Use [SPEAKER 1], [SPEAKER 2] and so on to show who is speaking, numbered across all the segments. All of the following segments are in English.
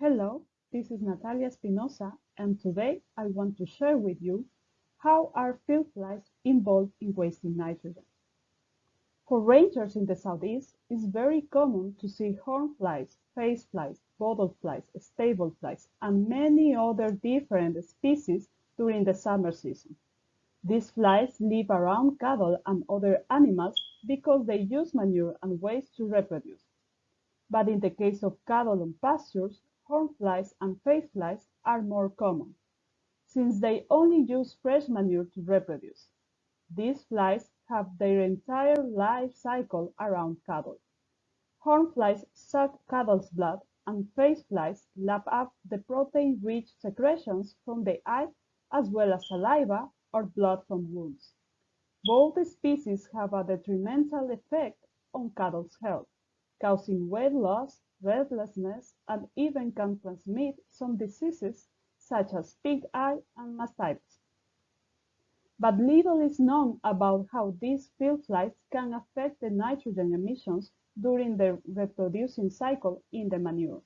[SPEAKER 1] Hello, this is Natalia Espinosa, and today I want to share with you how are field flies involved in wasting nitrogen. For rangers in the southeast, it's very common to see horn flies, face flies, bottle flies, stable flies, and many other different species during the summer season. These flies live around cattle and other animals because they use manure and waste to reproduce. But in the case of cattle on pastures, horn flies and face flies are more common, since they only use fresh manure to reproduce. These flies have their entire life cycle around cattle. Horn flies suck cattle's blood, and face flies lap up the protein-rich secretions from the eye as well as saliva or blood from wounds. Both species have a detrimental effect on cattle's health, causing weight loss, restlessness, and even can transmit some diseases such as pig eye and mastitis. But little is known about how these field flies can affect the nitrogen emissions during the reproducing cycle in the manure.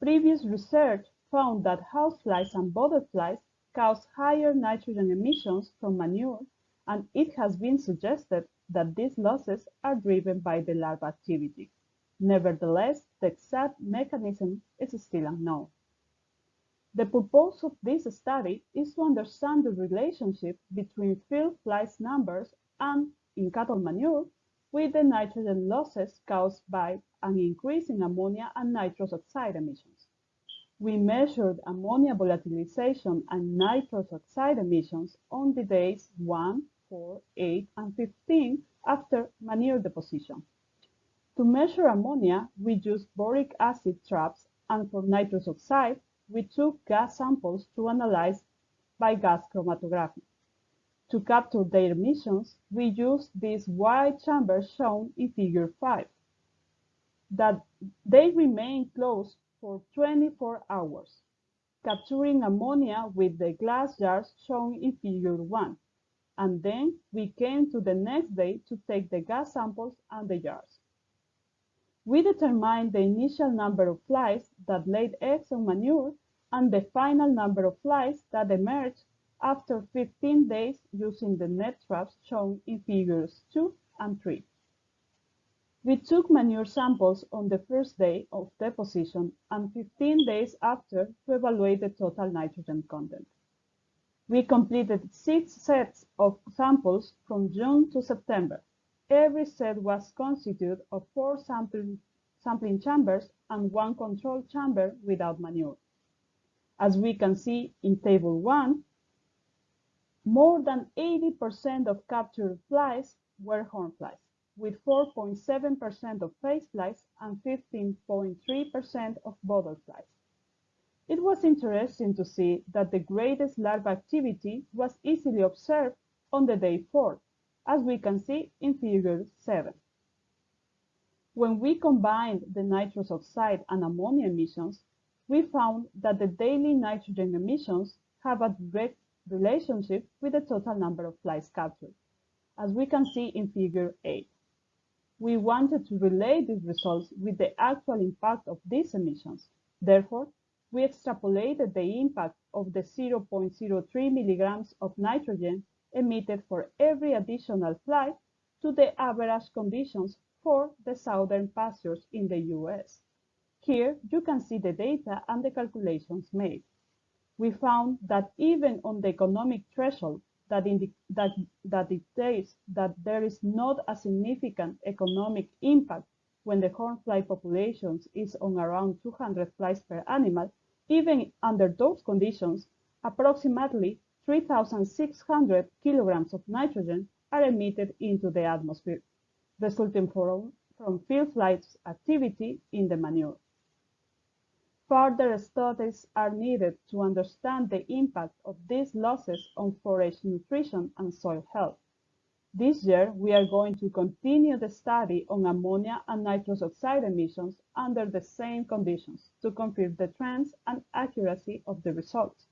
[SPEAKER 1] Previous research found that houseflies and butterflies cause higher nitrogen emissions from manure, and it has been suggested that these losses are driven by the larva activity. Nevertheless, the exact mechanism is still unknown. The purpose of this study is to understand the relationship between field flies numbers and, in cattle manure, with the nitrogen losses caused by an increase in ammonia and nitrous oxide emissions. We measured ammonia volatilization and nitrous oxide emissions on the days 1, 4, 8, and 15 after manure deposition. To measure ammonia, we used boric acid traps, and for nitrous oxide, we took gas samples to analyze by gas chromatography. To capture their emissions, we used these white chambers shown in Figure 5. That they remain closed for 24 hours, capturing ammonia with the glass jars shown in Figure 1. And then we came to the next day to take the gas samples and the jars. We determined the initial number of flies that laid eggs on manure and the final number of flies that emerged after 15 days using the net traps shown in figures 2 and 3. We took manure samples on the first day of deposition and 15 days after to evaluate the total nitrogen content. We completed six sets of samples from June to September. Every set was constituted of four sampling, sampling chambers and one control chamber without manure. As we can see in Table 1, more than 80% of captured flies were horn flies, with 4.7% of face flies and 15.3% of butterflies. It was interesting to see that the greatest larva activity was easily observed on the day 4, as we can see in Figure 7. When we combined the nitrous oxide and ammonia emissions, we found that the daily nitrogen emissions have a direct relationship with the total number of flies captured, as we can see in Figure 8. We wanted to relate these results with the actual impact of these emissions. Therefore, we extrapolated the impact of the 0.03 milligrams of nitrogen emitted for every additional fly to the average conditions for the southern pastures in the US. Here you can see the data and the calculations made we found that even on the economic threshold that, that, that dictates that there is not a significant economic impact when the hornfly population is on around 200 flies per animal, even under those conditions, approximately 3,600 kilograms of nitrogen are emitted into the atmosphere, resulting from, from field flights activity in the manure. Further studies are needed to understand the impact of these losses on forage nutrition and soil health. This year, we are going to continue the study on ammonia and nitrous oxide emissions under the same conditions to confirm the trends and accuracy of the results.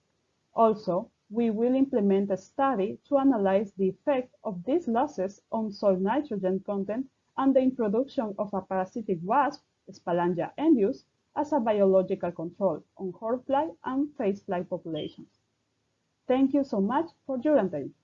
[SPEAKER 1] Also, we will implement a study to analyze the effect of these losses on soil nitrogen content and the introduction of a parasitic wasp, Spalangia endius, as a biological control on hornfly and facefly populations. Thank you so much for your attention.